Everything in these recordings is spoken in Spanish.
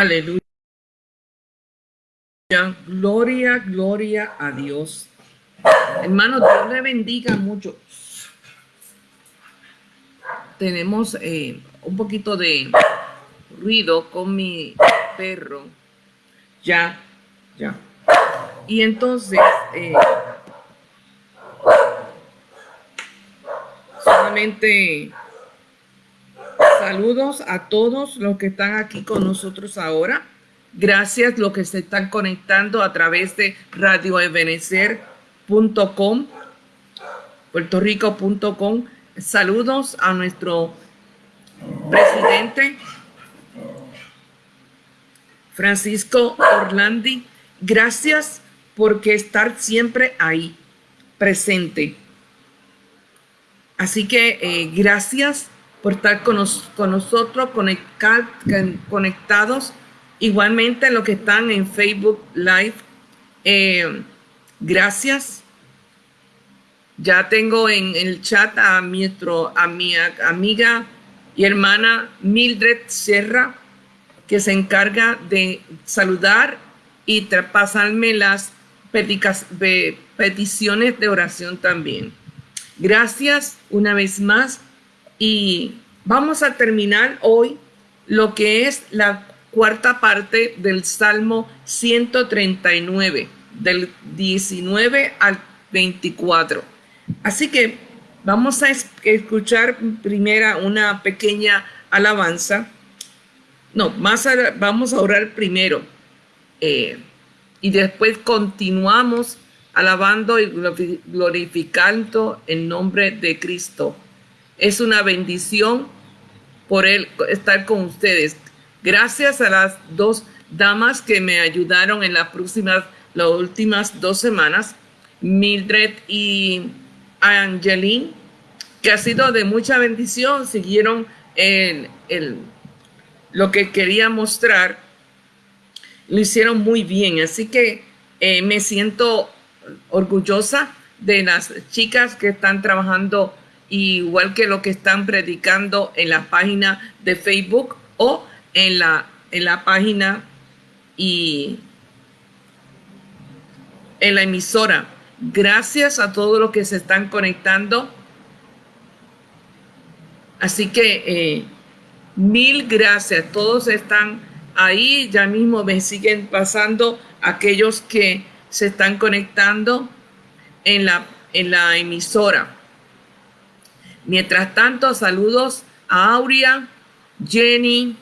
Aleluya. Gloria, gloria a Dios. Hermano, Dios le bendiga mucho. Tenemos eh, un poquito de ruido con mi perro. Ya, ya. Y entonces, eh, solamente saludos a todos los que están aquí con nosotros ahora. Gracias los que se están conectando a través de radioebenecer.com, puertorico.com. Saludos a nuestro presidente Francisco Orlandi. Gracias porque estar siempre ahí, presente. Así que eh, gracias por estar con, nosotros, conectados. Igualmente los que están en Facebook Live, eh, gracias. Ya tengo en el chat a mi, a mi amiga y hermana Mildred Serra, que se encarga de saludar y pasarme las peticiones de oración también. Gracias una vez más y vamos a terminar hoy lo que es la cuarta parte del Salmo 139, del 19 al 24. Así que vamos a escuchar primero una pequeña alabanza. No, más vamos a orar primero. Eh, y después continuamos alabando y glorificando el nombre de Cristo. Es una bendición por él estar con ustedes. Gracias a las dos damas que me ayudaron en las próximas, las últimas dos semanas, Mildred y Angeline, que ha sido de mucha bendición, siguieron lo que quería mostrar lo hicieron muy bien. Así que eh, me siento orgullosa de las chicas que están trabajando igual que lo que están predicando en la página de Facebook o en la, en la página y en la emisora. Gracias a todos los que se están conectando. Así que eh, mil gracias. Todos están ahí ya mismo me siguen pasando aquellos que se están conectando en la, en la emisora. Mientras tanto, saludos a Aurea, Jenny,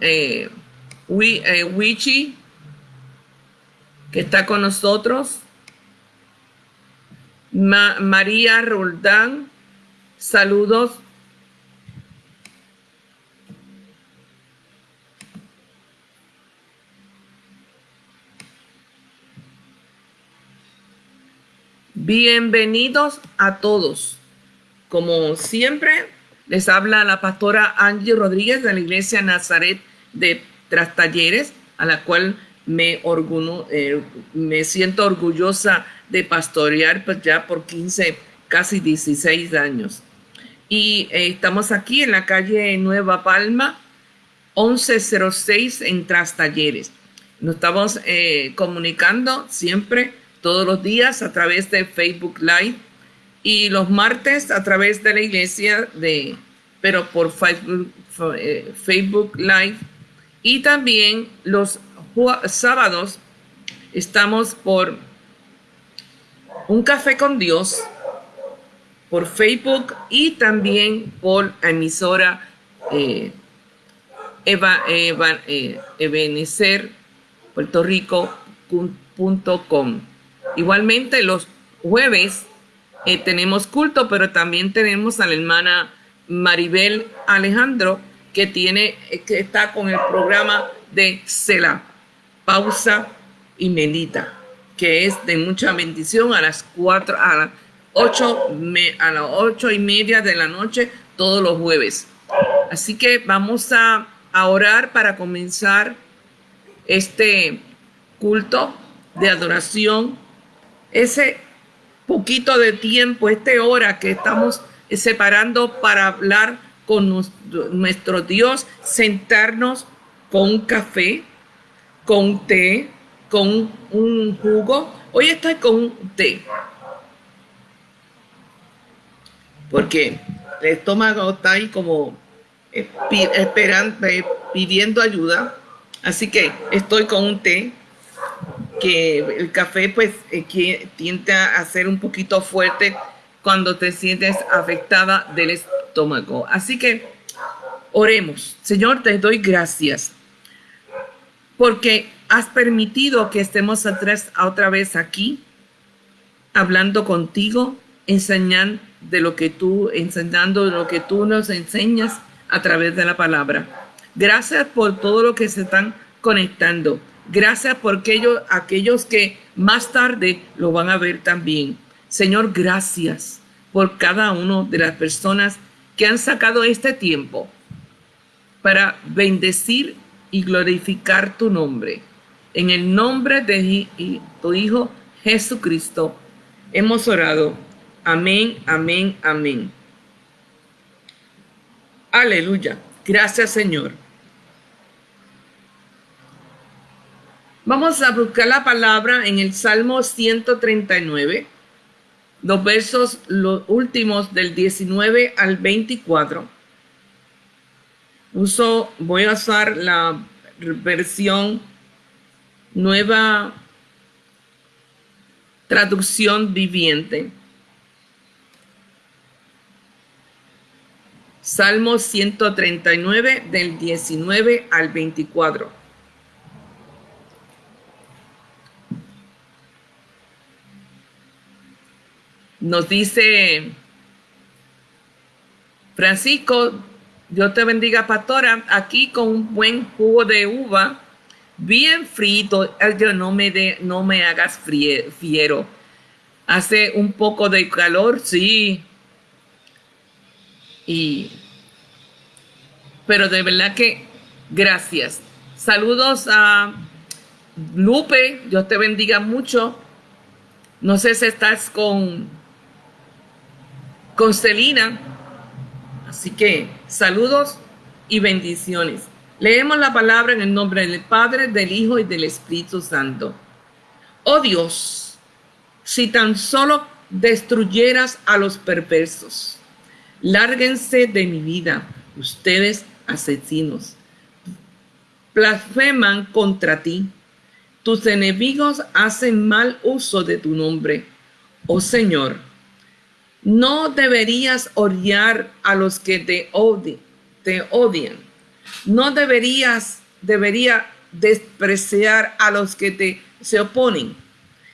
eh, eh, Wichi, que está con nosotros, María Roldán, saludos Bienvenidos a todos. Como siempre, les habla la pastora Angie Rodríguez de la Iglesia Nazaret de Trastalleres, a la cual me, eh, me siento orgullosa de pastorear pues ya por 15, casi 16 años. Y eh, estamos aquí en la calle Nueva Palma, 1106 en Trastalleres. Nos estamos eh, comunicando siempre todos los días a través de Facebook Live y los martes a través de la iglesia de pero por Facebook, eh, Live. Y también los sábados estamos por un café con Dios por Facebook y también por emisora eh, Eva, Eva, eh, Igualmente los jueves eh, tenemos culto, pero también tenemos a la hermana Maribel Alejandro que tiene eh, que está con el programa de Cela, pausa y medita, que es de mucha bendición a las cuatro, a las ocho, a las ocho y media de la noche todos los jueves. Así que vamos a orar para comenzar este culto de adoración ese poquito de tiempo, esta hora que estamos separando para hablar con nuestro Dios, sentarnos con un café, con té, con un jugo. Hoy estoy con té. Porque el estómago está ahí como esperando, eh, pidiendo ayuda. Así que estoy con un té que el café pues eh, tiende a ser un poquito fuerte cuando te sientes afectada del estómago. Así que oremos. Señor, te doy gracias porque has permitido que estemos otra vez aquí hablando contigo, enseñando de lo que tú, enseñando lo que tú nos enseñas a través de la palabra. Gracias por todo lo que se están conectando. Gracias por aquellos, aquellos que más tarde lo van a ver también. Señor, gracias por cada una de las personas que han sacado este tiempo para bendecir y glorificar tu nombre. En el nombre de tu Hijo Jesucristo hemos orado. Amén, amén, amén. Aleluya. Gracias Señor. Vamos a buscar la palabra en el Salmo 139, los versos los últimos del 19 al 24. Uso, voy a usar la versión nueva traducción viviente. Salmo 139 del 19 al 24. Nos dice Francisco, Dios te bendiga, pastora, aquí con un buen jugo de uva, bien frito, no me, de, no me hagas fiero. Hace un poco de calor, sí. Y, pero de verdad que gracias. Saludos a Lupe, Dios te bendiga mucho. No sé si estás con con Celina. Así que saludos y bendiciones. Leemos la palabra en el nombre del Padre, del Hijo y del Espíritu Santo. Oh Dios, si tan solo destruyeras a los perversos, lárguense de mi vida, ustedes asesinos. Blasfeman contra ti. Tus enemigos hacen mal uso de tu nombre. Oh Señor, no deberías odiar a los que te, odian, te odian. No deberías, debería despreciar a los que te se oponen.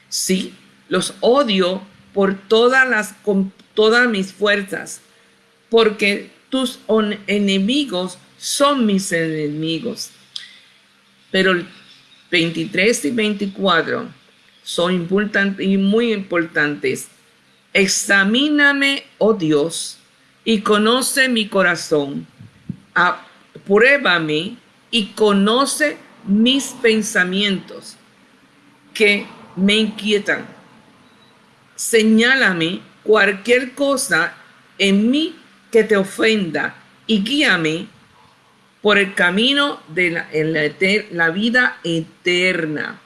Sí, los odio por todas las, con todas mis fuerzas, porque tus enemigos son mis enemigos. Pero 23 y 24 son importantes y muy importantes Examíname, oh Dios, y conoce mi corazón. Apruébame y conoce mis pensamientos que me inquietan. Señálame cualquier cosa en mí que te ofenda y guíame por el camino de la, la vida eterna.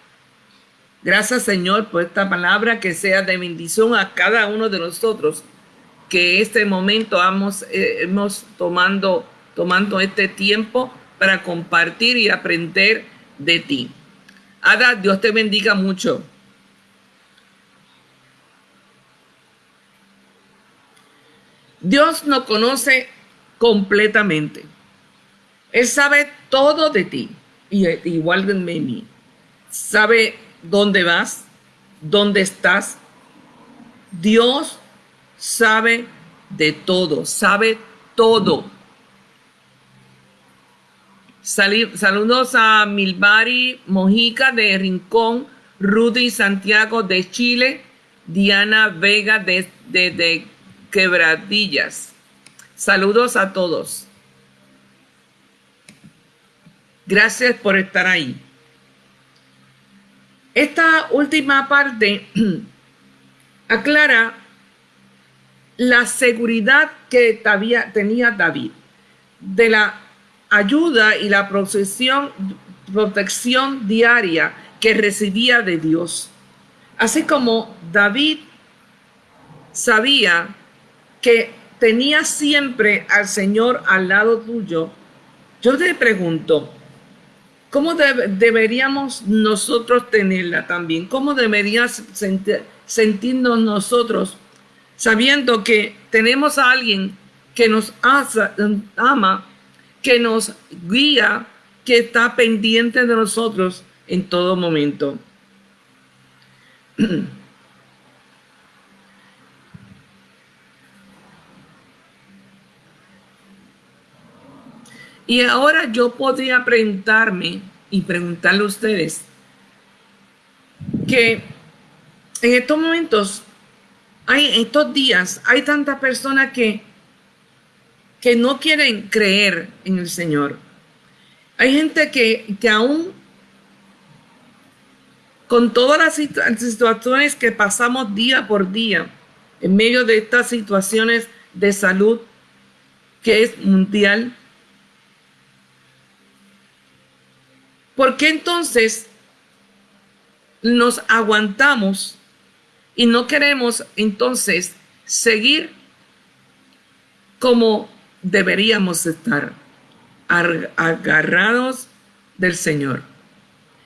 Gracias Señor por esta palabra que sea de bendición a cada uno de nosotros que este momento hemos, eh, hemos tomando, tomando este tiempo para compartir y aprender de ti. Ada, Dios te bendiga mucho. Dios nos conoce completamente. Él sabe todo de ti, y igual de mí. Sabe dónde vas, dónde estás. Dios sabe de todo, sabe todo. saludos a Milbari Mojica de Rincón, Rudy Santiago de Chile, Diana Vega de, de Quebradillas. Saludos a todos. Gracias por estar ahí. Esta última parte aclara la seguridad que tenía David de la ayuda y la protección, diaria que recibía de Dios. Así como David sabía que tenía siempre al Señor al lado tuyo, yo te pregunto, ¿cómo deberíamos nosotros tenerla también? ¿Cómo deberías sentirnos nosotros sabiendo que tenemos a alguien que nos ama, que nos guía, que está pendiente de nosotros en todo momento? Y ahora yo podría preguntarme y preguntarle a ustedes que en estos momentos, hay, en estos días, hay tantas personas que, que no quieren creer en el Señor. Hay gente que, que aún con todas las situaciones que pasamos día por día, en medio de estas situaciones de salud que es mundial, ¿Por qué entonces nos aguantamos y no queremos entonces seguir como deberíamos estar, agarrados del Señor?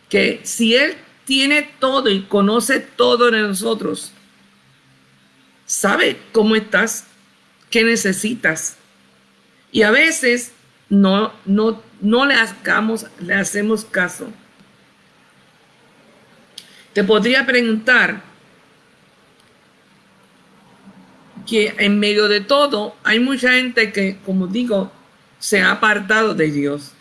Que si Él tiene todo y conoce todo de nosotros, sabe cómo estás, qué necesitas. Y a veces no, no, no le, hagamos, le hacemos caso. Te podría preguntar que en medio de todo hay mucha gente que, como digo, se ha apartado de Dios.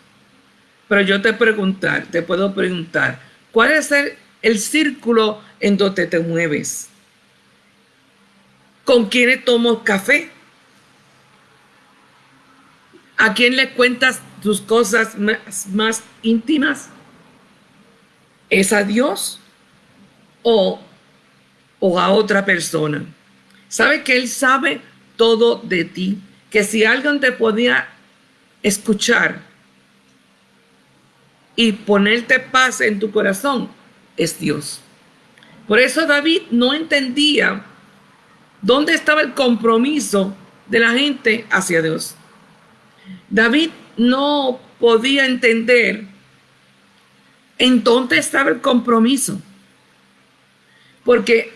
Pero yo te preguntar, te puedo preguntar, ¿cuál es el, el círculo en donde te mueves? ¿Con quiénes tomo café? ¿A quién le cuentas tus cosas más, íntimas? ¿Es a Dios o, o a otra persona? Sabe que Él sabe todo de ti, que si alguien te podía escuchar y ponerte paz en tu corazón, es Dios. Por eso David no entendía dónde estaba el compromiso de la gente hacia Dios. David no podía entender en dónde estaba el compromiso, porque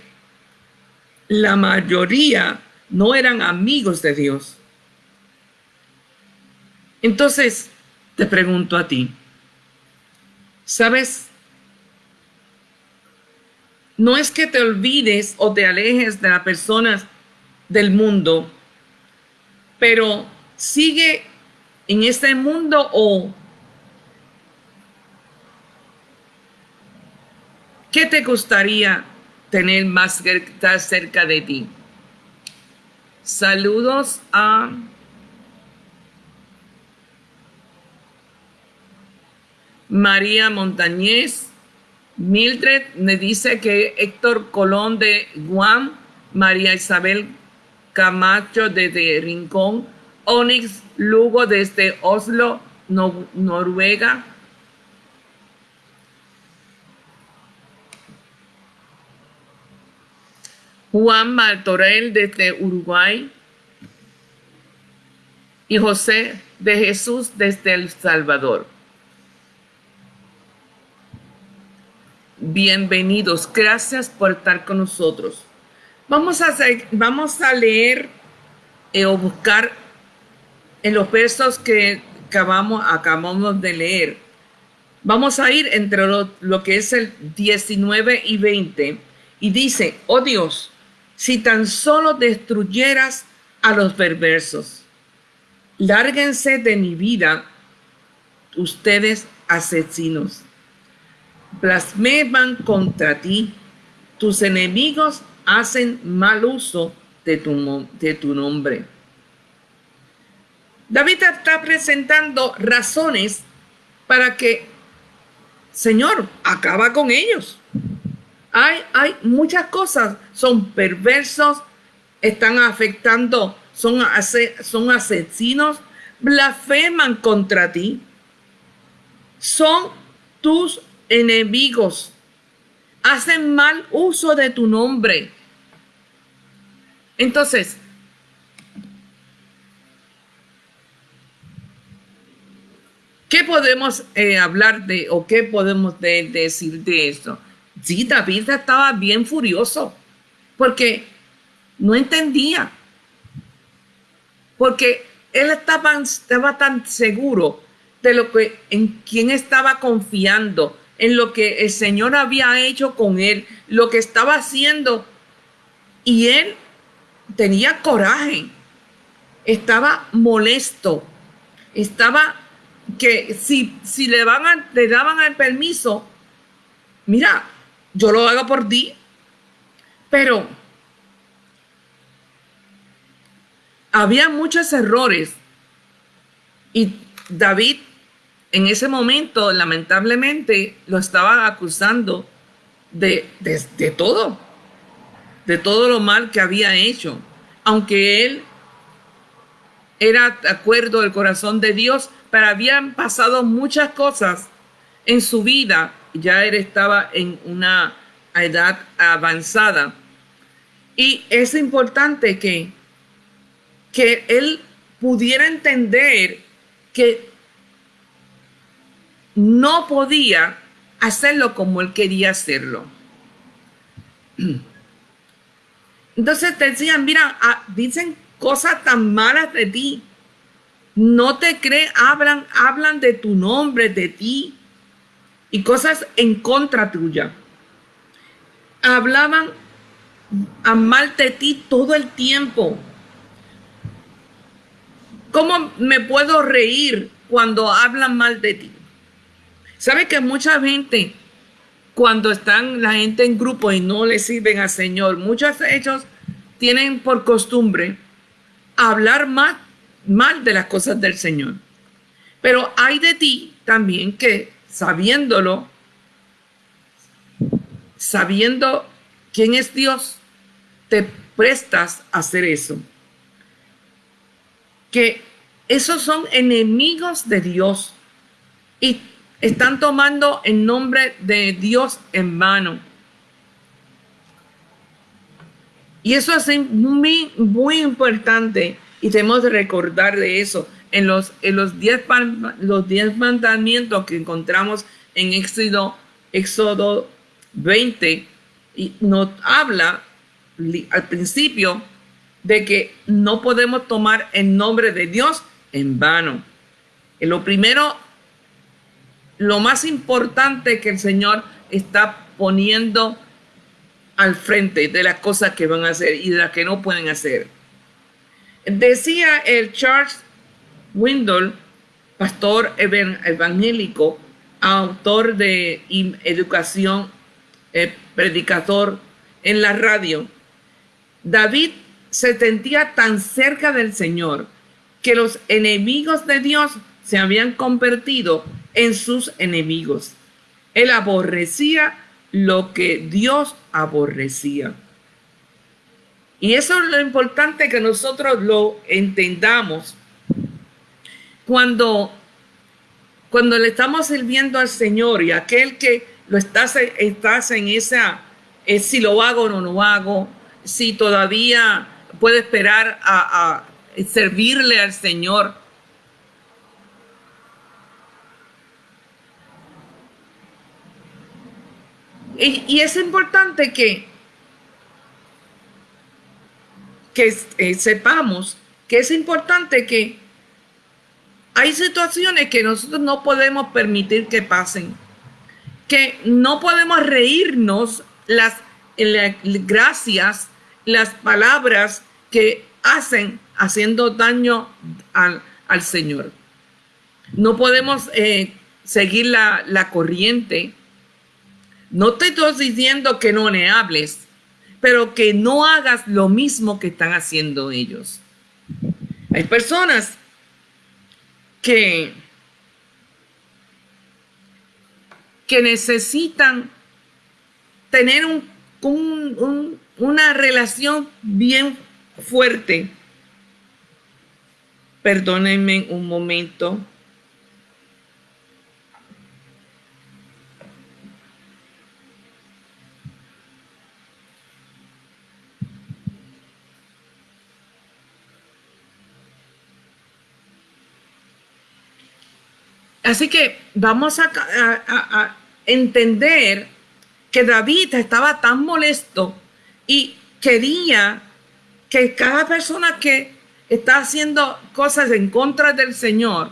la mayoría no eran amigos de Dios. Entonces, te pregunto a ti, ¿sabes? No es que te olvides o te alejes de las personas del mundo, pero sigue en este mundo o qué te gustaría tener más cerca de ti? Saludos a María Montañez. Mildred me dice que Héctor Colón de Guam, María Isabel Camacho de Rincón, Onyx Lugo desde Oslo, Noruega. Juan Martorell desde Uruguay y José de Jesús desde El Salvador. Bienvenidos, gracias por estar con nosotros. Vamos a, vamos a leer eh, o buscar en los versos que acabamos, de leer. Vamos a ir entre lo, que es el 19 y 20 y dice, oh Dios, si tan solo destruyeras a los perversos, lárguense de mi vida ustedes asesinos, blasfeman contra ti, tus enemigos hacen mal uso de tu, de tu nombre. David está presentando razones para que, Señor, acaba con ellos. Hay, hay muchas cosas, son perversos, están afectando, son, son asesinos, blasfeman contra ti. Son tus enemigos. Hacen mal uso de tu nombre. Entonces, ¿qué podemos eh, hablar de o qué podemos decir de esto? Sí, David estaba bien furioso porque no entendía. Porque él estaba, estaba tan seguro de lo que en quién estaba confiando, en lo que el Señor había hecho con él, lo que estaba haciendo. Y él tenía coraje, estaba molesto, estaba que si, si le, van le daban el permiso, mira, yo lo hago por ti, pero había muchos errores. Y David en ese momento lamentablemente lo estaba acusando de, de, todo, de todo lo mal que había hecho, aunque él era acuerdo del corazón de Dios, pero habían pasado muchas cosas en su vida, ya él estaba en una edad avanzada. Y es importante que que él pudiera entender que no podía hacerlo como él quería hacerlo. Entonces te decían, mira, ah, dicen cosas tan malas de ti. No te creen, hablan, hablan de tu nombre, de ti y cosas en contra tuya. Hablaban a mal de ti todo el tiempo. ¿Cómo me puedo reír cuando hablan mal de ti? ¿Sabe que mucha gente, cuando están la gente en grupo y no le sirven al Señor, muchos ellos tienen por costumbre hablar mal, mal de las cosas del Señor. Pero hay de ti también que sabiéndolo, sabiendo quién es Dios, te prestas a hacer eso que esos son enemigos de Dios y están tomando el nombre de Dios en vano. Y eso es muy, importante y tenemos que recordar de eso en los, en los, diez, los diez mandamientos que encontramos en Éxodo, Éxodo 20 y nos habla al principio de que no podemos tomar el nombre de Dios en vano. Y lo primero, lo más importante que el Señor está poniendo al frente de las cosas que van a hacer y de las que no pueden hacer. Decía el Charles Windle, pastor evangélico, autor de educación, eh, predicador en la radio, David se sentía tan cerca del Señor que los enemigos de Dios se habían convertido en sus enemigos. Él aborrecía lo que Dios aborrecía. Y eso es lo importante que nosotros lo entendamos. Cuando, cuando le estamos sirviendo al Señor y aquel que lo estás, estás en esa, eh, si lo hago o no lo hago, si todavía puede esperar a, servirle al Señor. Y, es importante que, que eh, sepamos que es importante que hay situaciones que nosotros no podemos permitir que pasen, que no podemos reírnos las, gracias las palabras que hacen haciendo daño al, Señor. No podemos eh, seguir la, la, corriente. No te estoy diciendo que no le hables, pero que no hagas lo mismo que están haciendo ellos. Hay personas que, que necesitan tener un, un, una relación bien fuerte Perdónenme un momento. Así que vamos a, entender que David estaba tan molesto y quería que cada persona que está haciendo cosas en contra del Señor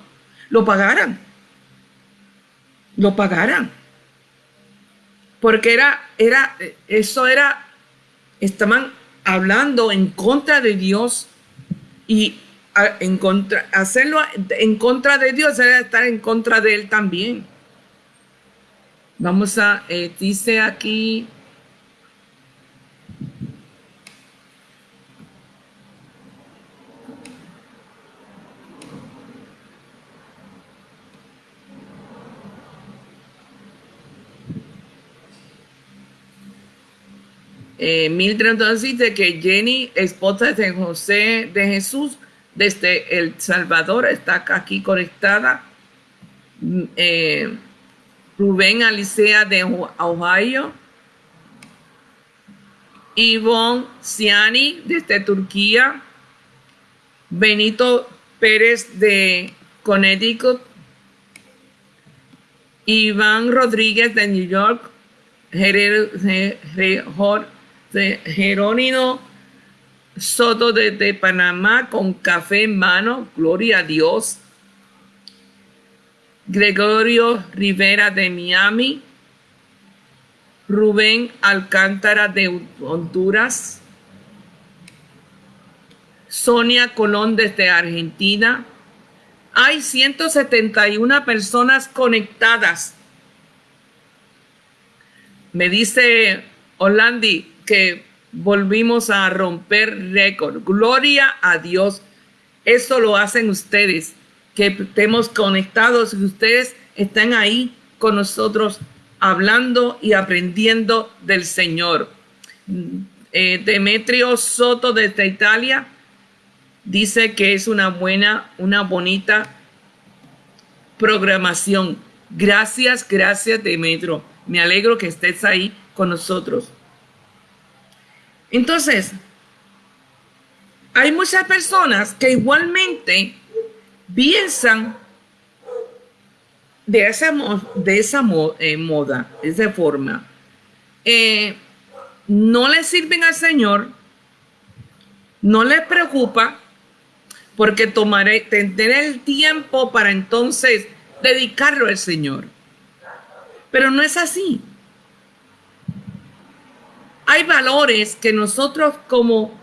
lo pagaran. Lo pagaran. Porque era, era, eso era, estaban hablando en contra de Dios y en contra, hacerlo en contra de Dios era estar en contra de Él también. Vamos a, eh, dice aquí, Eh, Mildred dice que Jenny, esposa de José de Jesús, desde El Salvador, está aquí conectada. Eh, Rubén Alicea de Ohio. Ivonne Ciani desde Turquía. Benito Pérez de Connecticut. Iván Rodríguez de New York. Jerónimo Soto desde Panamá con café en mano, gloria a Dios. Gregorio Rivera de Miami. Rubén Alcántara de Honduras. Sonia Colón desde Argentina. Hay 171 personas conectadas. Me dice Orlandi que volvimos a romper récord. Gloria a Dios. Eso lo hacen ustedes, que estemos conectados y ustedes están ahí con nosotros hablando y aprendiendo del Señor. Eh, Demetrio Soto desde Italia dice que es una buena, una bonita programación. Gracias, gracias Demetrio. Me alegro que estés ahí con nosotros. Entonces, hay muchas personas que igualmente piensan de esa, de esa eh, moda, de esa forma. Eh, no le sirven al Señor, no les preocupa, porque tomaré, tendré el tiempo para entonces dedicarlo al Señor. Pero no es así hay valores que nosotros como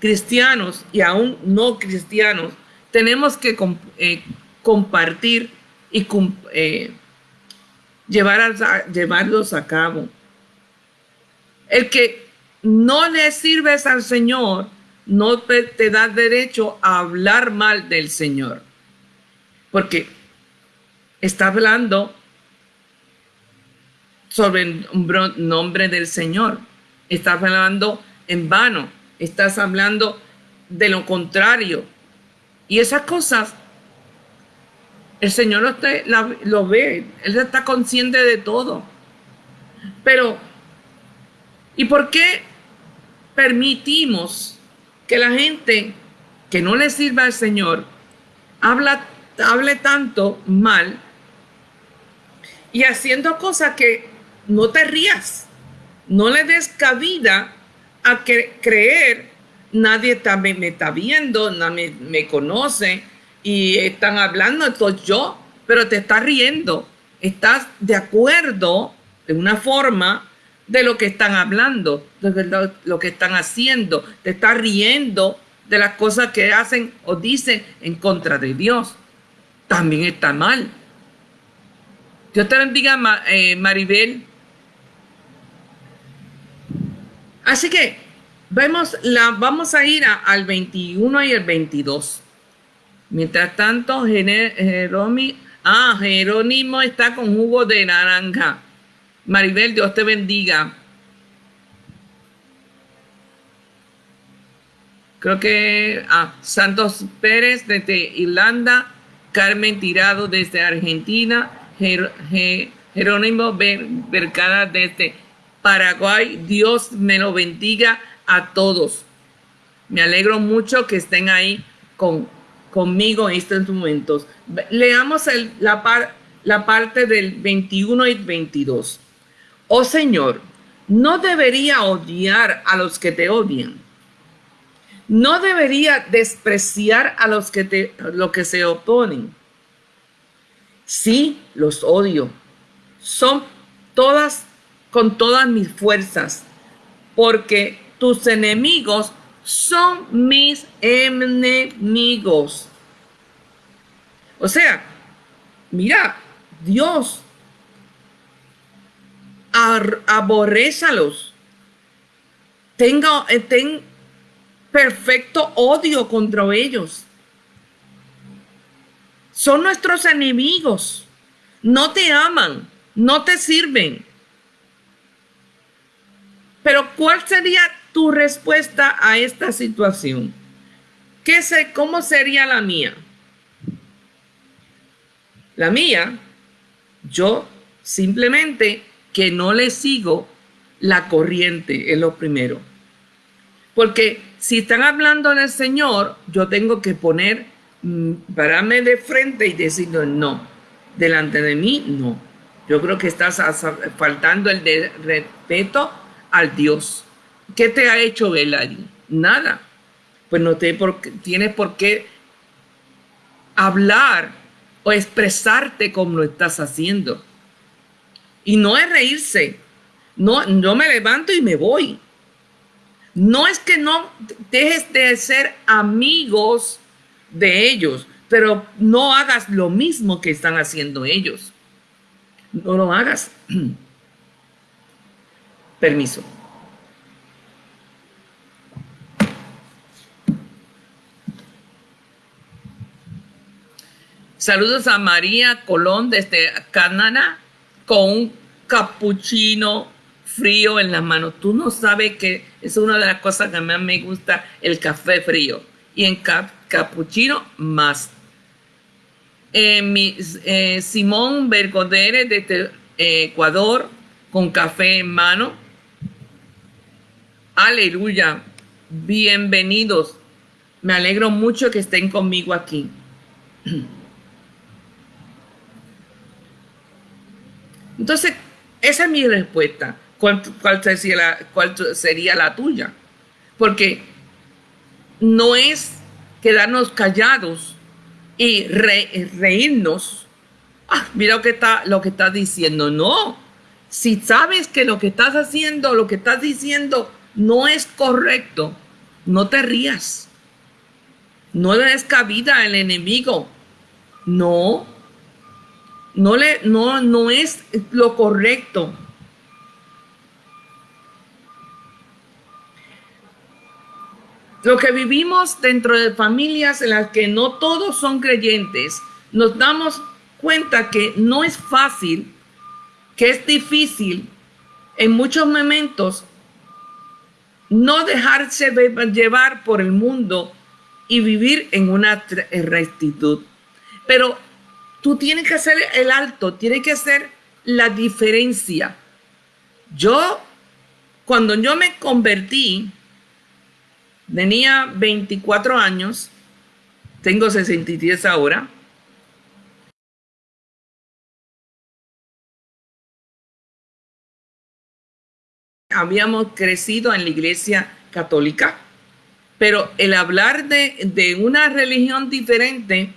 cristianos y aún no cristianos tenemos que eh, compartir y eh, llevar llevarlos a cabo. El que no le sirves al Señor no te, te da derecho a hablar mal del Señor. Porque está hablando sobre el nombre del Señor estás hablando en vano, estás hablando de lo contrario. Y esas cosas, el Señor lo, ve, Él está consciente de todo. Pero, ¿y por qué permitimos que la gente que no le sirva al Señor hable tanto mal y haciendo cosas que no te rías? No le des cabida a que creer, nadie me, está viendo, nadie me conoce y están hablando, esto yo, pero te estás riendo. Estás de acuerdo de una forma de lo que están hablando, de lo, lo que están haciendo. Te estás riendo de las cosas que hacen o dicen en contra de Dios. También está mal. Dios te bendiga, eh, Maribel. Así que vemos la, vamos a ir al 21 y el 22. Mientras tanto, Jerónimo, ah, Jerónimo está con jugo de naranja. Maribel, Dios te bendiga. creo que ah, Santos Pérez desde Irlanda, Carmen Tirado desde Argentina, Jerónimo Vergara desde Paraguay. Dios me lo bendiga a todos. Me alegro mucho que estén ahí con, conmigo en estos momentos. Leamos la, la parte del 21 y 22. Oh Señor, no debería odiar a los que te odian. No debería despreciar a los que te lo que se oponen. Sí, los odio. Son todas con todas mis fuerzas, porque tus enemigos son mis enemigos. O sea, mira, Dios aborrézalos. Tenga, eh, ten perfecto odio contra ellos. Son nuestros enemigos. No te aman, no te sirven. Pero ¿cuál sería tu respuesta a esta situación? ¿Qué sé, ¿Cómo sería la mía? La mía, yo simplemente que no le sigo la corriente, es lo primero. Porque si están hablando del Señor, yo tengo que poner, mm, pararme de frente y decir, no, delante de mí, no. Yo creo que estás faltando el de respeto al Dios. ¿Qué te ha hecho Belari? Nada. Pues no te por, tienes por qué hablar o expresarte como lo estás haciendo. Y no es reírse. No, yo me levanto y me voy. No es que no dejes de ser amigos de ellos, pero no hagas lo mismo que están haciendo ellos. No lo hagas. Permiso. Saludos a María Colón desde Canadá con un capuchino frío en las manos. Tú no sabes que es una de las cosas que más me gusta, el café frío. Y en capuchino más. Eh, mi, eh, Simón Bergodere desde eh, Ecuador con café en mano. Aleluya. Bienvenidos. Me alegro mucho que estén conmigo aquí. Entonces, esa es mi respuesta. ¿Cuál, sería, la, tuya? Porque no es quedarnos callados y reírnos. Ah, mira lo que está, lo que diciendo. No. Si sabes que lo que estás haciendo, lo que estás diciendo no es correcto, no te rías. No le des cabida al enemigo. No, no, le, no, no es lo correcto. Lo que vivimos dentro de familias en las que no todos son creyentes, nos damos cuenta que no es fácil, que es difícil en muchos momentos no dejarse llevar por el mundo y vivir en una rectitud. Pero Tú tienes que hacer el alto, tienes que hacer la diferencia. Yo, cuando yo me convertí, tenía 24 años, tengo 63 ahora. Habíamos crecido en la iglesia católica, pero el hablar de, de una religión diferente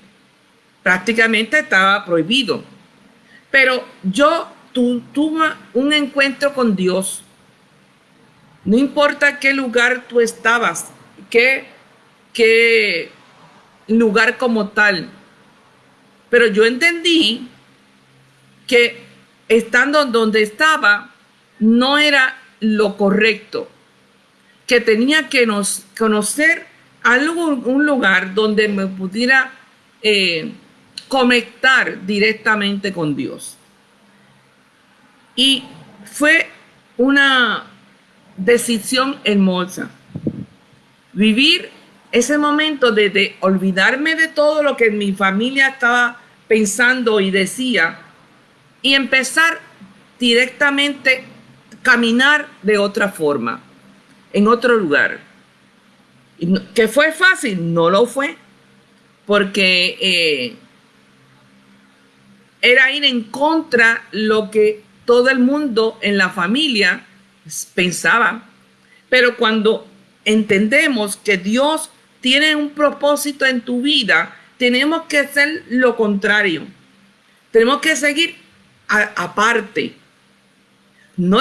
prácticamente estaba prohibido. Pero yo tuve un encuentro con Dios. No importa qué lugar tú estabas, qué, qué lugar como tal. Pero yo entendí que estando donde estaba no era lo correcto, que tenía que nos, conocer algún un lugar donde me pudiera eh, conectar directamente con Dios. Y fue una decisión hermosa. Vivir ese momento de, de olvidarme de todo lo que mi familia estaba pensando y decía y empezar directamente caminar de otra forma, en otro lugar. ¿Que fue fácil? No lo fue, porque eh, era ir en contra lo que todo el mundo en la familia pensaba. Pero cuando entendemos que Dios tiene un propósito en tu vida, tenemos que hacer lo contrario. Tenemos que seguir aparte. No,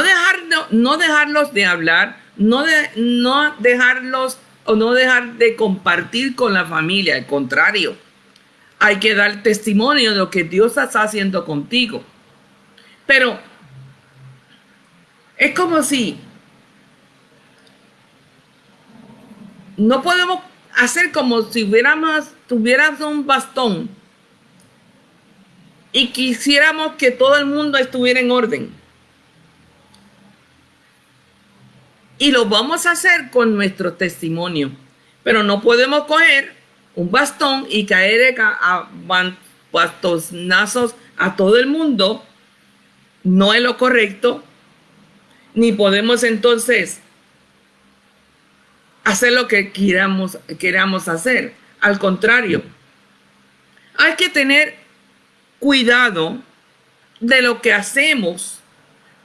no dejarlos de hablar, no, de, no dejarlos o no dejar de compartir con la familia, al contrario, hay que dar testimonio de lo que Dios está haciendo contigo. Pero es como si no podemos hacer como si hubiéramos, tuviéramos un bastón y quisiéramos que todo el mundo estuviera en orden. Y lo vamos a hacer con nuestro testimonio. Pero no podemos coger un bastón y caer a, bastonazos a todo el mundo. No es lo correcto. Ni podemos entonces hacer lo que queramos, queramos hacer. Al contrario, hay que tener cuidado de lo que hacemos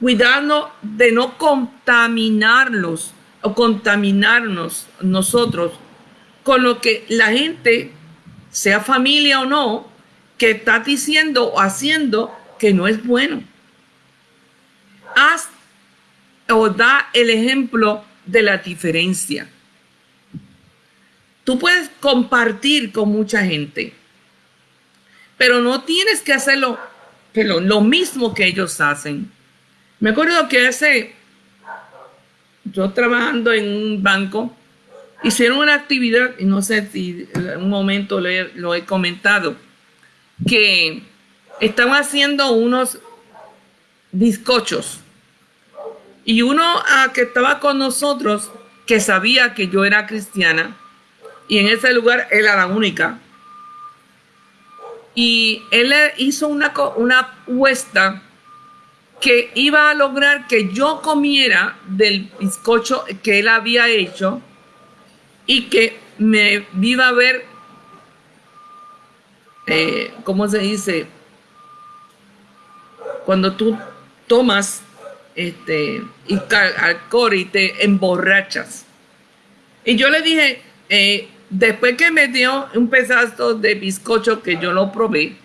cuidando de no contaminarlos o contaminarnos nosotros con lo que la gente, sea familia o no, que está diciendo o haciendo que no es bueno. Haz o da el ejemplo de la diferencia. Tú puedes compartir con mucha gente, pero no tienes que hacerlo lo mismo que ellos hacen. Me acuerdo que hace, yo trabajando en un banco, hicieron una actividad, y no sé si en un momento lo he comentado, que estaban haciendo unos bizcochos. Y uno ah, que estaba con nosotros, que sabía que yo era cristiana, y en ese lugar era la única. Y él hizo una, una puesta que iba a lograr que yo comiera del bizcocho que él había hecho y que me iba a ver, eh, ¿cómo se dice? Cuando tú tomas este, alcohol y te emborrachas. Y yo le dije, eh, después que me dio un pedazo de bizcocho que yo lo probé,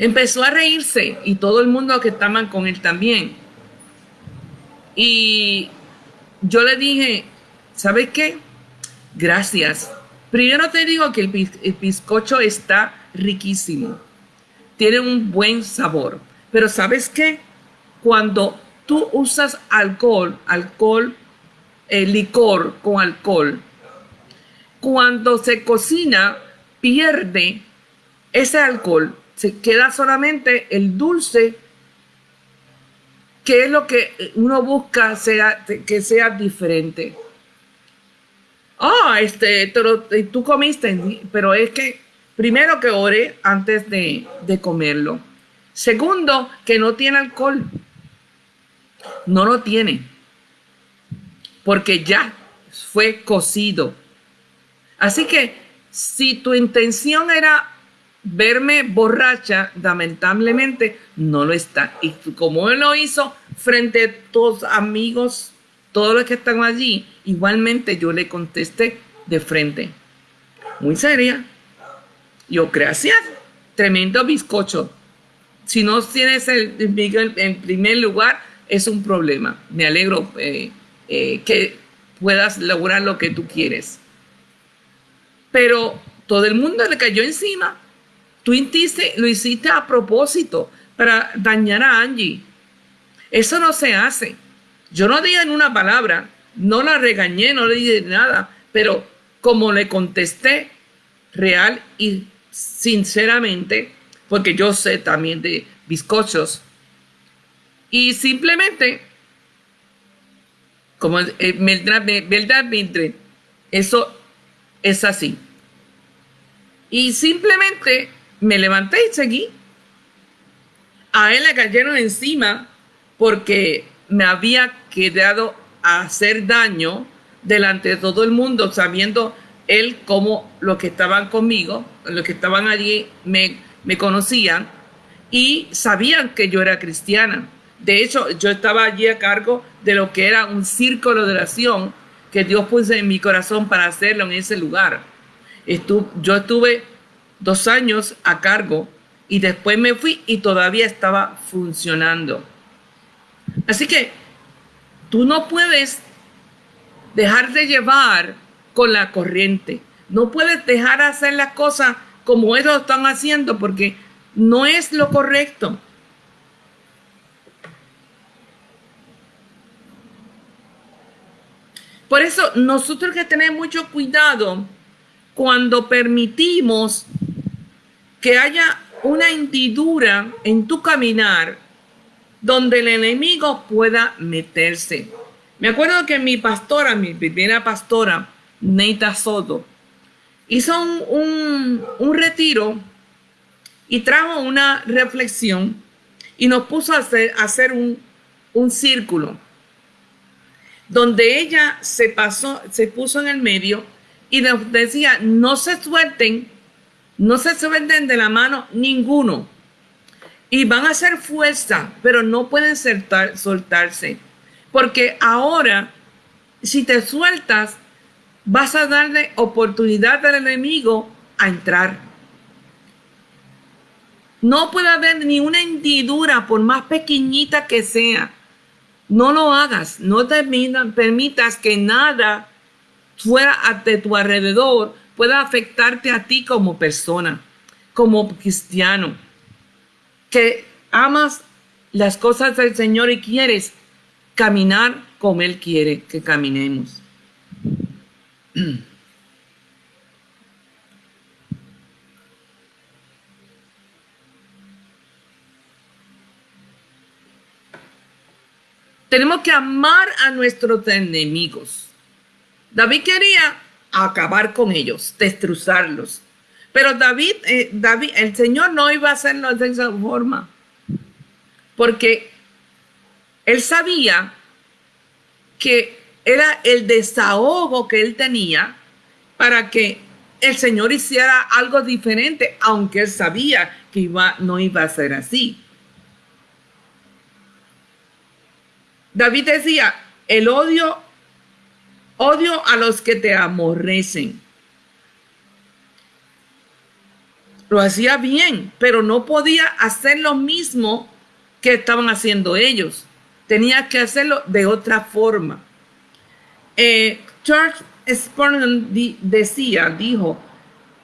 Empezó a reírse y todo el mundo que estaban con él también. Y yo le dije, ¿sabes qué? Gracias. Primero te digo que el, bizcocho está riquísimo. Tiene un buen sabor. Pero ¿sabes qué? Cuando tú usas alcohol, alcohol, eh, licor con alcohol, cuando se cocina, pierde ese alcohol se queda solamente el dulce, que es lo que uno busca sea, que sea diferente. Ah, este, tú comiste, pero es que primero que ore antes de, de comerlo. Segundo, que no tiene alcohol. No lo tiene. Porque ya fue cocido. Así que si tu intención era verme borracha, lamentablemente no lo está. Y como él lo hizo frente a tus amigos, todos los que están allí, igualmente yo le contesté de frente. Muy seria. Yo, gracias. Tremendo bizcocho. Si no tienes el, en primer lugar, es un problema. Me alegro eh, eh, que puedas lograr lo que tú quieres. Pero todo el mundo le cayó encima Tú lo hiciste a propósito para dañar a Angie. Eso no se hace. Yo no dije en una palabra, no la regañé, no le dije nada, pero como le contesté real y sinceramente, porque yo sé también de bizcochos, y simplemente, como eh, verdad, verdad, eso es así. Y simplemente me levanté y seguí. A él le cayeron encima porque me había quedado a hacer daño delante de todo el mundo, sabiendo él cómo los que estaban conmigo, los que estaban allí, me, conocían y sabían que yo era cristiana. De hecho, yo estaba allí a cargo de lo que era un círculo de oración que Dios puso en mi corazón para hacerlo en ese lugar. yo estuve dos años a cargo y después me fui y todavía estaba funcionando. Así que tú no puedes dejar de llevar con la corriente. No puedes dejar hacer las cosas como ellos están haciendo porque no es lo correcto. Por eso nosotros que tener mucho cuidado cuando permitimos que haya una hendidura en tu caminar donde el enemigo pueda meterse. Me acuerdo que mi pastora, mi primera pastora, Neita Soto, hizo un, retiro y trajo una reflexión y nos puso a hacer, hacer un, un círculo donde ella se pasó, se puso en el medio y nos decía, no se suelten, no se suelten de la mano ninguno. Y van a hacer fuerza, pero no pueden soltarse. Porque ahora, si te sueltas, vas a darle oportunidad al enemigo a entrar. No puede haber ni una hendidura, por más pequeñita que sea, no lo hagas, no te permitas que nada fuera de tu alrededor pueda afectarte a ti como persona, como cristiano, que amas las cosas del Señor y quieres caminar como Él quiere que caminemos. Tenemos que amar a nuestros enemigos. David quería acabar con ellos, destrozarlos. Pero David, eh, David, el Señor no iba a hacerlo de esa forma. Porque él sabía que era el desahogo que él tenía para que el Señor hiciera algo diferente, aunque él sabía que no iba a ser así. David decía, el odio, odio a los que te amorrecen. Lo hacía bien, pero no podía hacer lo mismo que estaban haciendo ellos. Tenía que hacerlo de otra forma. Eh, George Spurgeon decía, dijo,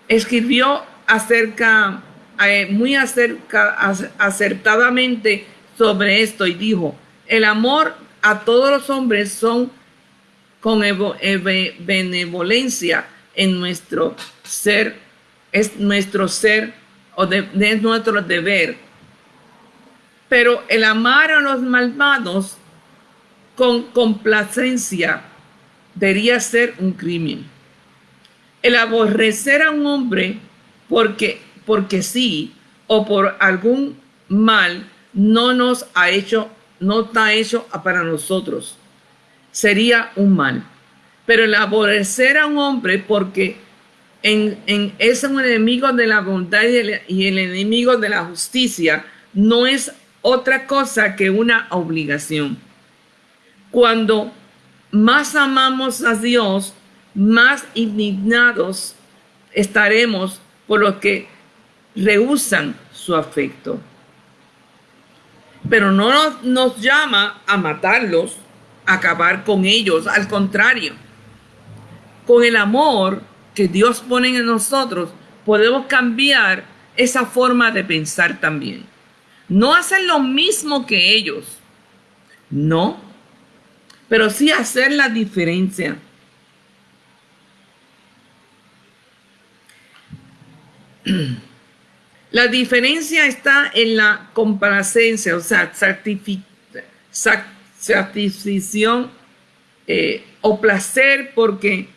escribió acerca, eh, muy acertadamente sobre esto y dijo, el amor a todos los hombres son con benevolencia en nuestro ser, es nuestro ser o de, es nuestro deber. Pero el amar a los malvados con complacencia debería ser un crimen. El aborrecer a un hombre porque, porque sí o por algún mal no nos ha hecho no está hecho para nosotros. Sería un mal. Pero el aborrecer a un hombre porque en, es un enemigo de la bondad y el, enemigo de la justicia no es otra cosa que una obligación. Cuando más amamos a Dios, más indignados estaremos por los que rehusan su afecto pero no nos, llama a matarlos, acabar con ellos, al contrario. Con el amor que Dios pone en nosotros, podemos cambiar esa forma de pensar también. No hacer lo mismo que ellos, no, pero sí hacer la diferencia. La diferencia está en la complacencia, o sea, satisfacción eh, o placer porque,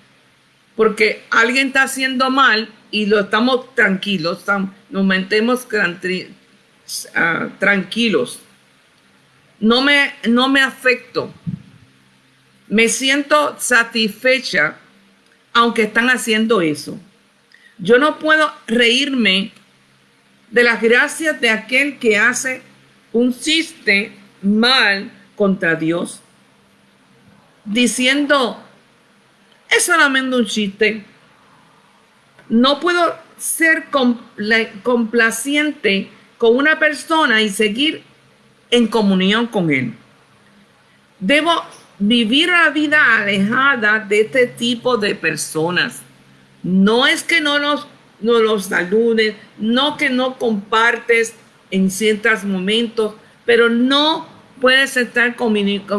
porque alguien está haciendo mal y lo estamos tranquilos, nos mantemos ah, tranquilos. No me, no me afecto. Me siento satisfecha aunque están haciendo eso. Yo no puedo reírme de las gracias de aquel que hace un chiste mal contra Dios, diciendo, es solamente un chiste. No puedo ser complaciente con una persona y seguir en comunión con él. Debo vivir la vida alejada de este tipo de personas. No es que no los, no los saludes, no que no compartes en ciertos momentos, pero no puedes estar en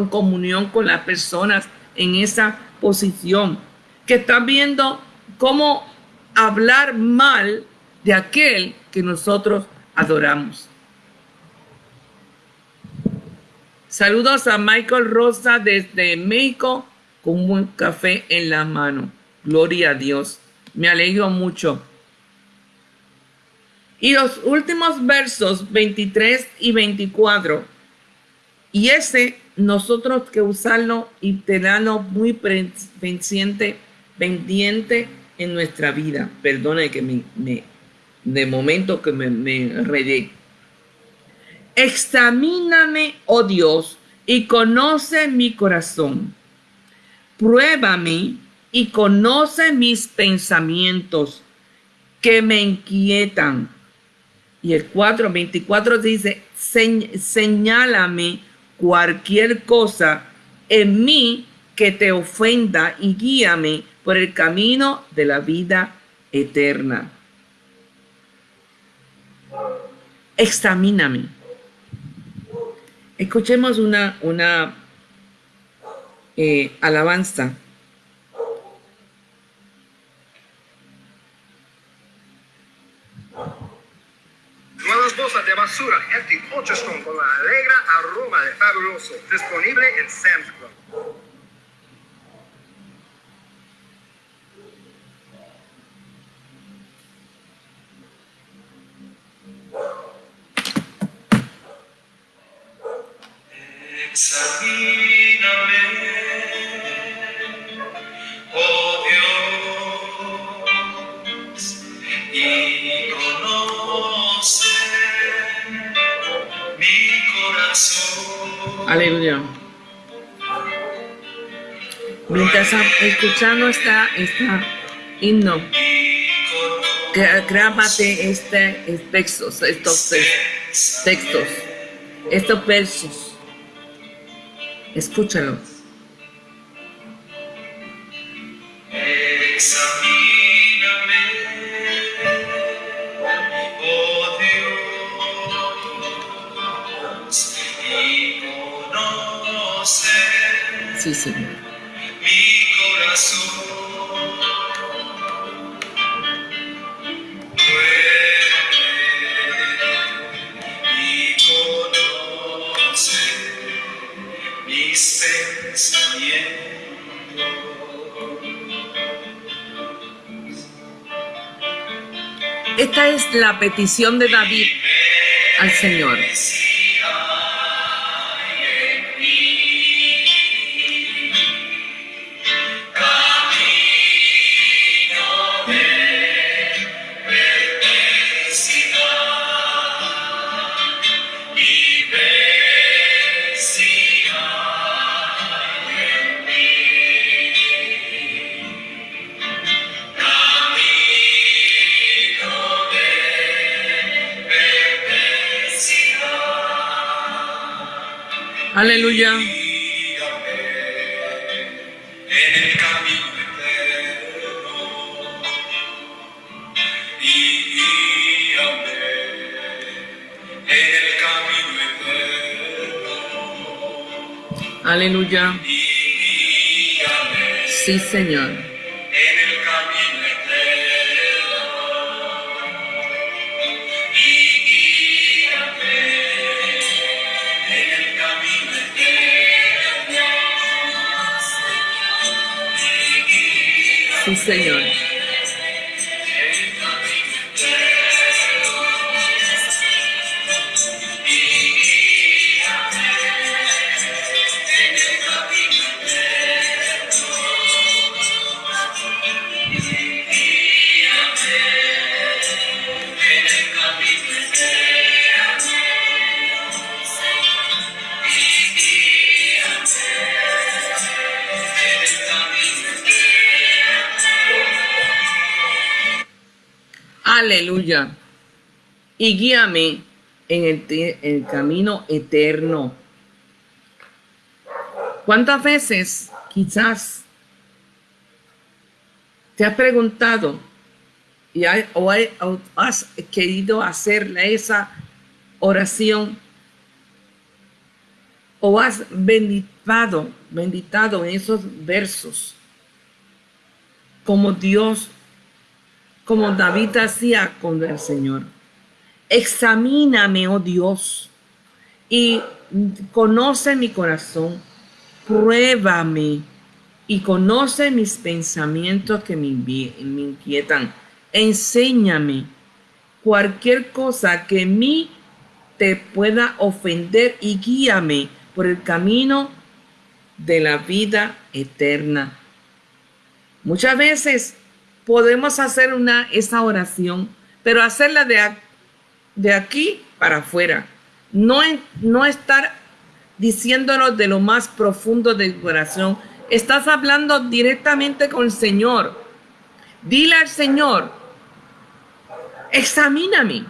comunión con las personas en esa posición, que está viendo cómo hablar mal de aquel que nosotros adoramos. Saludos a Michael Rosa desde México con un café en la mano. Gloria a Dios. Me alegro mucho. Y los últimos versos 23 y 24. Y ese nosotros que usarlo y tenerlo muy pendiente, pendiente en nuestra vida. Perdone que me, de momento que me, me Examíname, oh Dios, y conoce mi corazón. Pruébame y conoce mis pensamientos que me inquietan. Y el 4.24 dice, señálame cualquier cosa en mí que te ofenda y guíame por el camino de la vida eterna. Examíname. Escuchemos una, una eh, alabanza. Nuevas bolsas de basura 8 con la alegra aroma de fabuloso. Disponible en Sam's Club. Examíname, Aleluya. Mientras escuchando esta, esta himno, grábate este, textos, estos textos, estos versos. Escúchalo. Sí, Señor. mi corazón. Esta es la petición de David al Señor. Aleluya. En el camino eterno y guíame en el camino eterno. Aleluya. Sí, Señor. Señor. Y guíame en el, el, camino eterno. ¿Cuántas veces quizás te has preguntado y o, has querido hacer esa oración o has benditado, benditado en esos versos como Dios como David hacía con el Señor. Examíname, oh Dios, y conoce mi corazón, pruébame y conoce mis pensamientos que me, inquietan. Enséñame cualquier cosa que en mí te pueda ofender y guíame por el camino de la vida eterna. Muchas veces podemos hacer una, esa oración, pero hacerla de, de aquí para afuera. No, no estar diciéndolo de lo más profundo de tu corazón. Estás hablando directamente con el Señor. Dile al Señor, examíname,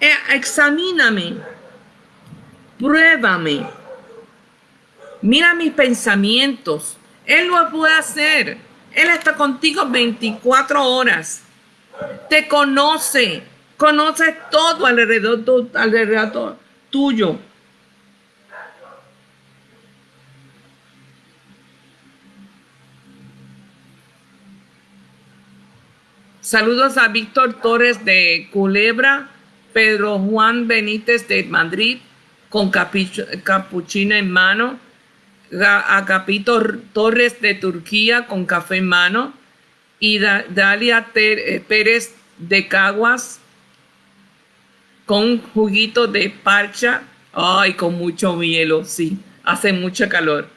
eh, examíname, pruébame, mira mis pensamientos. Él lo puede hacer. Él está contigo 24 horas. Te conoce. Conoce todo alrededor, alrededor tuyo. Saludos a Víctor Torres de Culebra, Pedro Juan Benítez de Madrid, con capuchino en mano, a Capito Torres de Turquía con café en mano y Dalia eh, Pérez de Caguas con juguito de parcha. Ay, con mucho hielo, sí, hace mucho calor.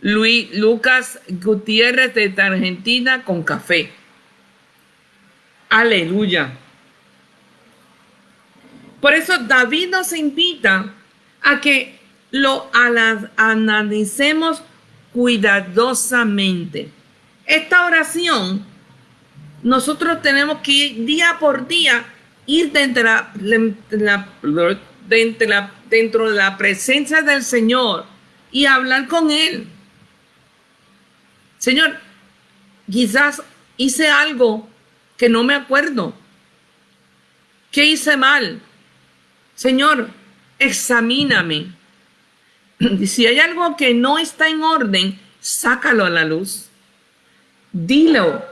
Luis Lucas Gutiérrez de Argentina con café. Aleluya. Por eso David nos invita a que lo analicemos cuidadosamente. Esta oración, nosotros tenemos que ir día por día, ir dentro de la, dentro de la presencia del Señor y hablar con Él. Señor, quizás hice algo que no me acuerdo. ¿Qué hice mal? Señor, examíname. si hay algo que no está en orden, sácalo a la luz. Dilo.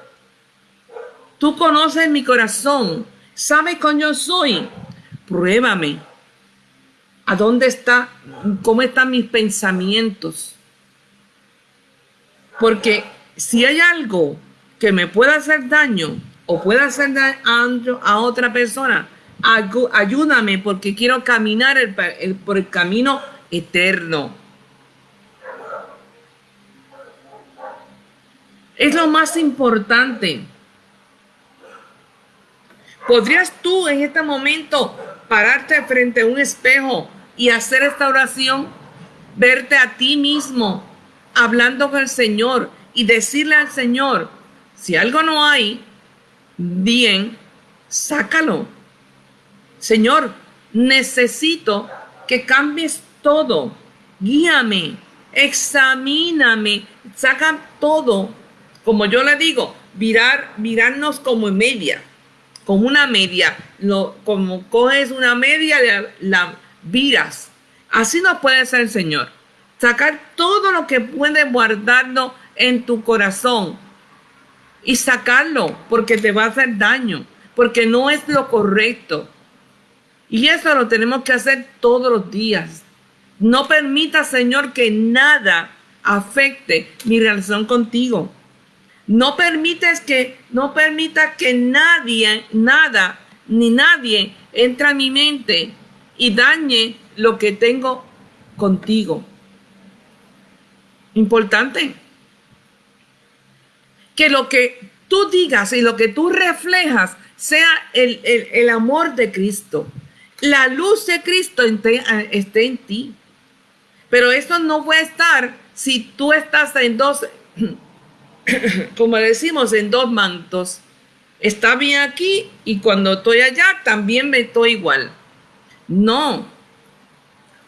Tú conoces mi corazón. Sabes cómo yo soy. Pruébame. ¿A dónde está? ¿Cómo están mis pensamientos? Porque si hay algo que me pueda hacer daño o pueda hacer daño a otra persona, ayúdame porque quiero caminar por el camino eterno. Es lo más importante. ¿Podrías tú en este momento pararte frente a un espejo y hacer esta oración? Verte a ti mismo hablando con el Señor y decirle al Señor, si algo no hay, bien, sácalo. Señor, necesito que cambies todo. Guíame, examíname, saca todo. Como yo le digo, virar, virarnos como en media, como una media. Como coges una media, la, la viras. Así nos puede hacer el Señor. Sacar todo lo que puede guardarlo en tu corazón y sacarlo porque te va a hacer daño, porque no es lo correcto. Y eso lo tenemos que hacer todos los días. No permita, Señor, que nada afecte mi relación contigo. No permites que, no permita que nadie, nada, ni nadie entre a mi mente y dañe lo que tengo contigo. Importante. Que lo que tú digas y lo que tú reflejas sea el, el amor de Cristo. La luz de Cristo esté en ti. Pero eso no puede estar si tú estás en dos como decimos, en dos mantos. Está bien aquí y cuando estoy allá también me estoy igual. No.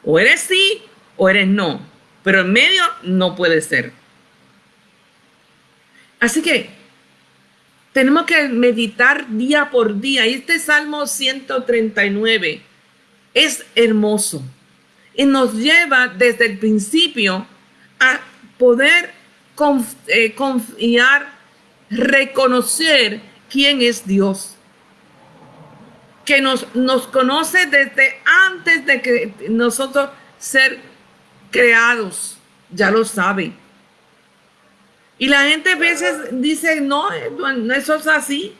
O eres sí o eres no. Pero en medio no puede ser. Así que tenemos que meditar día por día. Y este Salmo 139 es hermoso. Y nos lleva desde el principio a poder eh, confiar, reconocer quién es Dios. Que nos, nos conoce desde antes de que nosotros ser creados. Ya lo sabe. Y la gente a veces dice, no, eso es así.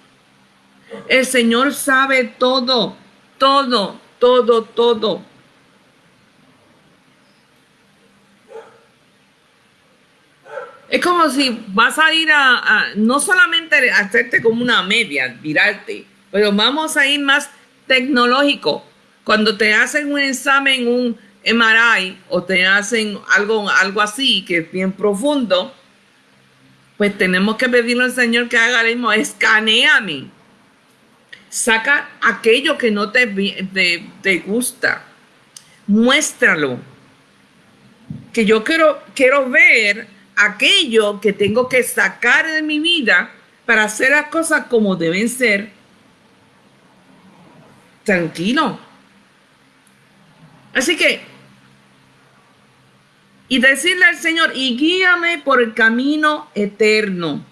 El Señor sabe todo, todo, todo, todo. Es como si vas a ir a, no solamente hacerte como una media, virarte, pero vamos a ir más tecnológico. Cuando te hacen un examen, un MRI, o te hacen algo, algo así, que es bien profundo, pues tenemos que pedirle al Señor que haga lo mismo, escaneame. Saca aquello que no te, te, te gusta. Muéstralo. Que yo quiero, quiero ver aquello que tengo que sacar de mi vida para hacer las cosas como deben ser. Tranquilo. Así que, y decirle al Señor, y guíame por el camino eterno.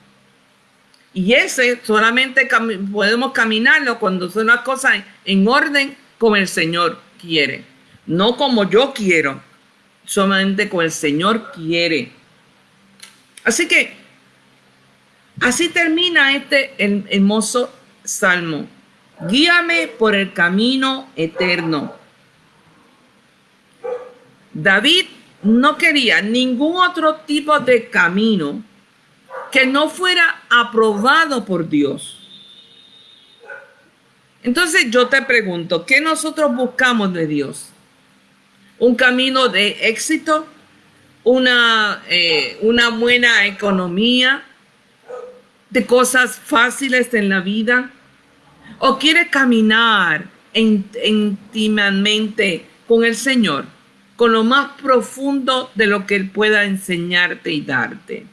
Y ese solamente podemos caminarlo cuando son las cosas en orden como el Señor quiere. No como yo quiero, solamente como el Señor quiere. Así que así termina este hermoso salmo. Guíame por el camino eterno. David no quería ningún otro tipo de camino que no fuera aprobado por Dios. Entonces yo te pregunto, ¿qué nosotros buscamos de Dios? ¿Un camino de éxito? Una, eh, una buena economía, de cosas fáciles en la vida, o quiere caminar íntimamente con el Señor, con lo más profundo de lo que Él pueda enseñarte y darte.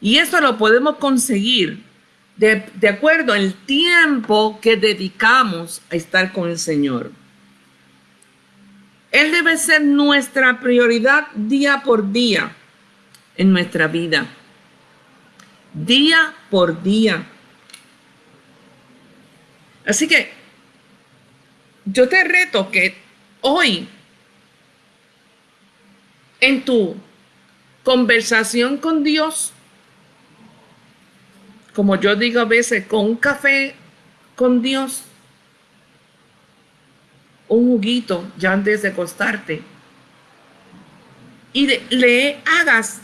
Y eso lo podemos conseguir de, acuerdo al tiempo que dedicamos a estar con el Señor. Él debe ser nuestra prioridad día por día en nuestra vida. Día por día. Así que yo te reto que hoy en tu conversación con Dios como yo digo a veces, con un café con Dios, un juguito ya antes de acostarte, y le hagas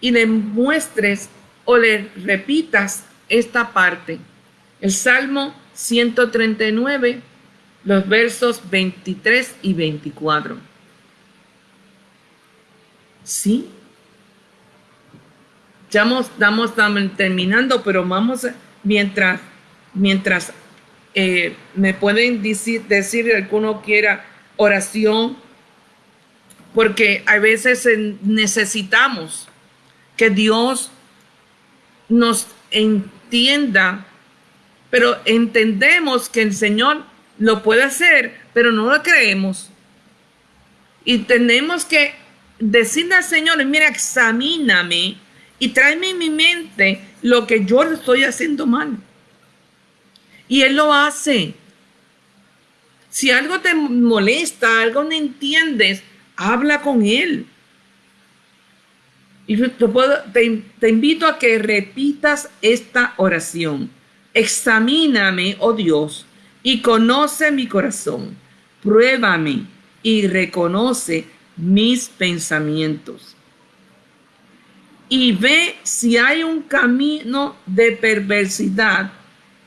y le muestres o le repitas esta parte. El Salmo 139, los versos 23 y 24. ¿Sí? Ya estamos, terminando, pero vamos, mientras, mientras eh, me pueden decir, decir alguno quiera oración, porque a veces necesitamos que Dios nos entienda, pero entendemos que el Señor lo puede hacer, pero no lo creemos. Y tenemos que decirle al Señor, mira, examíname y tráeme en mi mente lo que yo estoy haciendo mal. Y Él lo hace. Si algo te molesta, algo no entiendes, habla con Él. Y te, te invito a que repitas esta oración. Examíname, oh Dios, y conoce mi corazón. Pruébame y reconoce mis pensamientos. Y ve si hay un camino de perversidad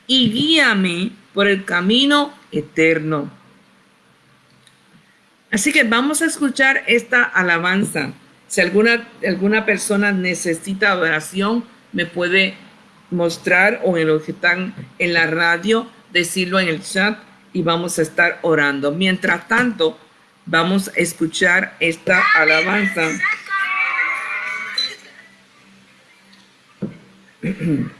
y guíame por el camino eterno. Así que vamos a escuchar esta alabanza. Si alguna, alguna persona necesita oración, me puede mostrar o en los que están en la radio, decirlo en el chat y vamos a estar orando. Mientras tanto, vamos a escuchar esta alabanza. 嗯 哼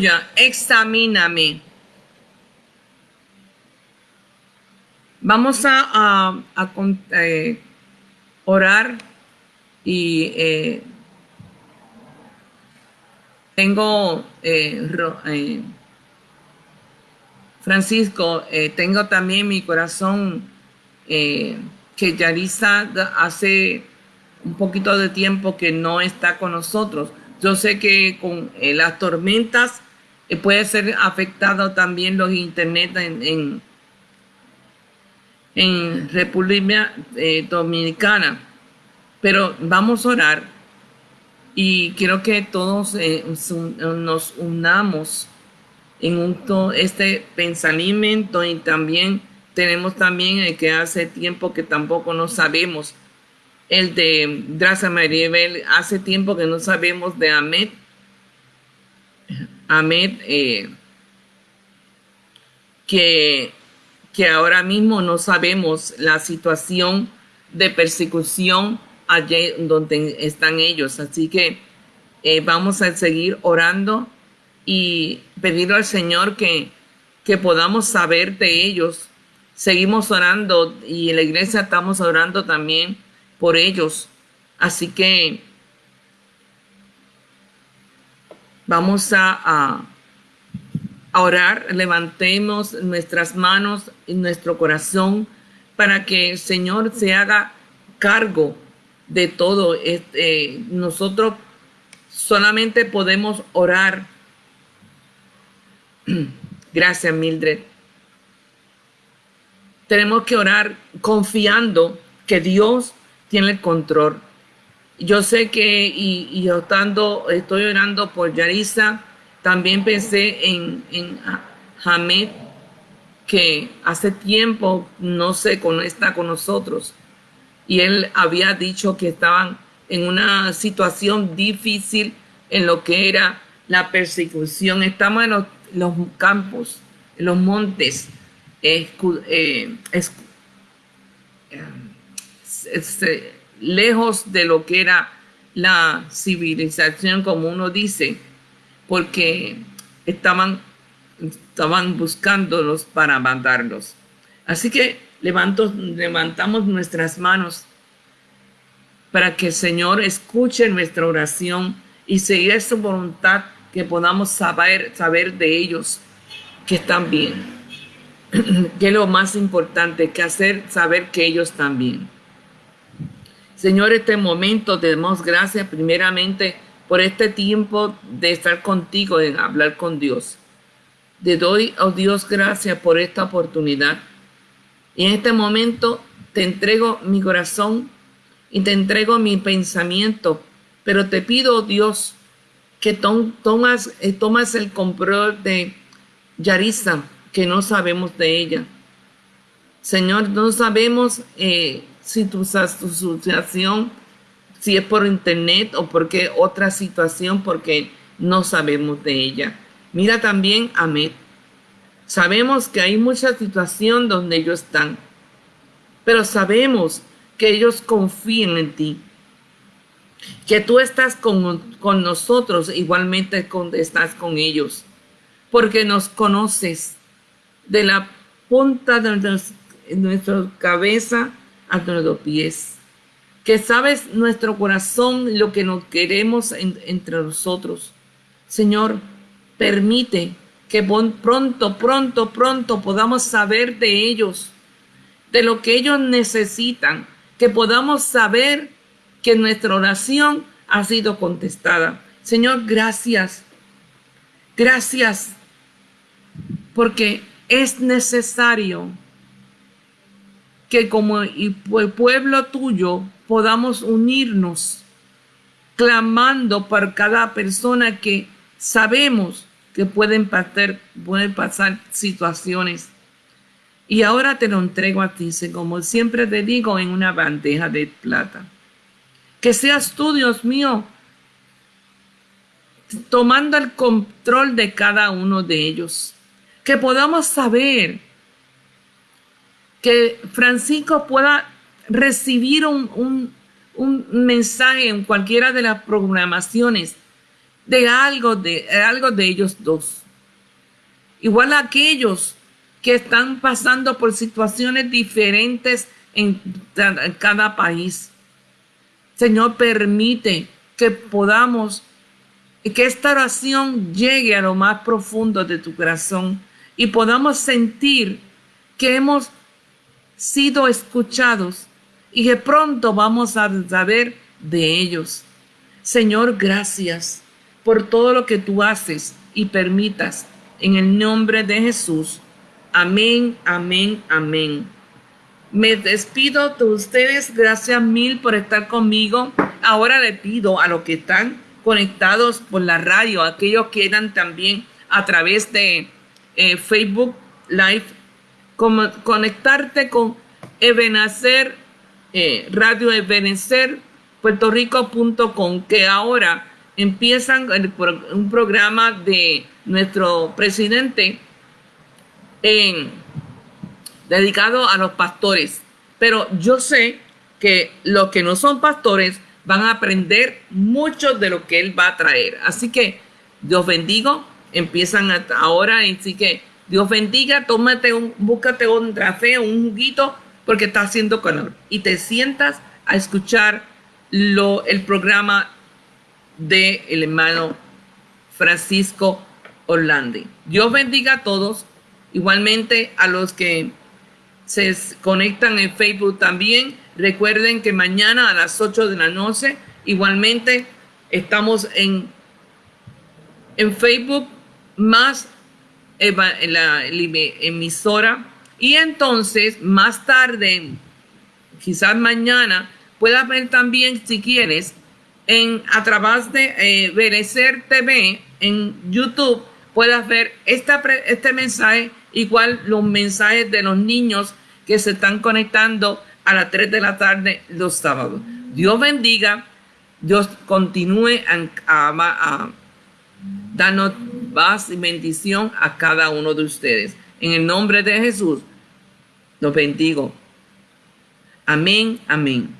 Aleluya. Examíname. Vamos a, a- eh, orar y eh, tengo, eh, Francisco, tengo también mi corazón que Yarisa hace un poquito de tiempo que no está con nosotros. Yo sé que con las tormentas puede ser afectado también los internet en, en, República eh, Dominicana. Pero vamos a orar y quiero que todos eh, nos unamos en un to- este pensamiento y también tenemos también el que hace tiempo que tampoco no sabemos el de Draza Maribel hace tiempo que no sabemos de Ahmed Ahmed eh, que que ahora mismo no sabemos la situación de persecución allí donde están ellos así que eh, vamos a seguir orando y pedirle al Señor que, que podamos saber de ellos. Seguimos orando y en la iglesia estamos orando también por ellos. Así que vamos a, orar, levantemos nuestras manos y nuestro corazón para que el Señor se haga cargo de todo. Este, nosotros solamente podemos orar Gracias, Mildred. Tenemos que orar confiando que Dios tiene el control. Yo sé que, y, yo estando, estoy orando por Yarisa, también pensé en, en Hamed, que hace tiempo no sé, con, está con nosotros. Y él había dicho que estaban en una situación difícil en lo que era la persecución. Estamos en los, campos, en los montes, eh, eh, lejos de lo que era la civilización, como uno dice, porque estaban, estaban buscándolos para matarlos. Así que levantamos nuestras manos para que el Señor escuche nuestra oración y seguir su voluntad, que podamos saber, saber de ellos que están bien. que es lo más importante, que hacer saber que ellos están bien. Señor, este momento te damos gracias primeramente por este tiempo de estar contigo, de hablar con Dios. Te doy, oh Dios, gracias por esta oportunidad. Y en este momento te entrego mi corazón y te entrego mi pensamiento, pero te pido, oh Dios, que tom- eh, tomas el control de Yarisa, que no sabemos de ella. Señor, no sabemos eh, si tu, situación, si es por internet o porque otra situación, porque no sabemos de ella. Mira también a. Sabemos que hay mucha situación donde ellos están, pero sabemos que ellos confían en ti, que tú estás con, con nosotros, igualmente con, estás con ellos, porque nos conoces de la punta de nuestra cabeza a nuestros pies, que sabes nuestro corazón, lo que nos queremos en- entre nosotros. Señor, permite que pronto, pronto, pronto podamos saber de ellos, de lo que ellos necesitan, que podamos saber que nuestra oración ha sido contestada. Señor, gracias. Gracias porque es necesario que como el pueblo tuyo podamos unirnos clamando por cada persona que sabemos que pueden pasar, pueden pasar situaciones. Y ahora te lo entrego a ti, como siempre te digo, en una bandeja de plata. Que seas tú, Dios mío, tomando el control de cada uno de ellos. Que podamos saber que Francisco pueda recibir un, un- mensaje en cualquiera de las programaciones de algo de, algo de ellos dos. Igual a aquellos que están pasando por situaciones diferentes en cada país. Señor, permite que podamos y que esta oración llegue a lo más profundo de tu corazón y podamos sentir que hemos sido escuchados y que pronto vamos a saber de ellos. Señor, gracias por todo lo que tú haces y permitas en el nombre de Jesús. Amén, amén, amén. Me despido de ustedes. Gracias mil por estar conmigo. Ahora le pido a los que están conectados por la radio, aquellos que eran también a través de eh, Facebook Live, conectarte con Ebenecer, eh, Radio Ebenecer, puertorico.com, que ahora empiezan un programa de nuestro presidente en, dedicado a los pastores. Pero yo sé que los que no son pastores van a aprender mucho de lo que Él va a traer. Así que Dios bendigo, empiezan ahora, así que Dios bendiga, tómate un, búscate un café, un juguito, porque está haciendo calor. Y te sientas a escuchar lo, el programa de el hermano Francisco Orlandi. Dios bendiga a todos, igualmente a los que se conectan en Facebook también. Recuerden que mañana a las 8 de la noche, igualmente estamos en, en Facebook más la emisora. Y entonces, más tarde, quizás mañana, puedas ver también, si quieres, en, a través de eh, TV en YouTube, puedas ver esta, este mensaje, igual los mensajes de los niños que se están conectando a las 3 de la tarde los sábados. Dios bendiga, Dios continúe a, darnos paz y bendición a cada uno de ustedes. En el nombre de Jesús, los bendigo. Amén, amén.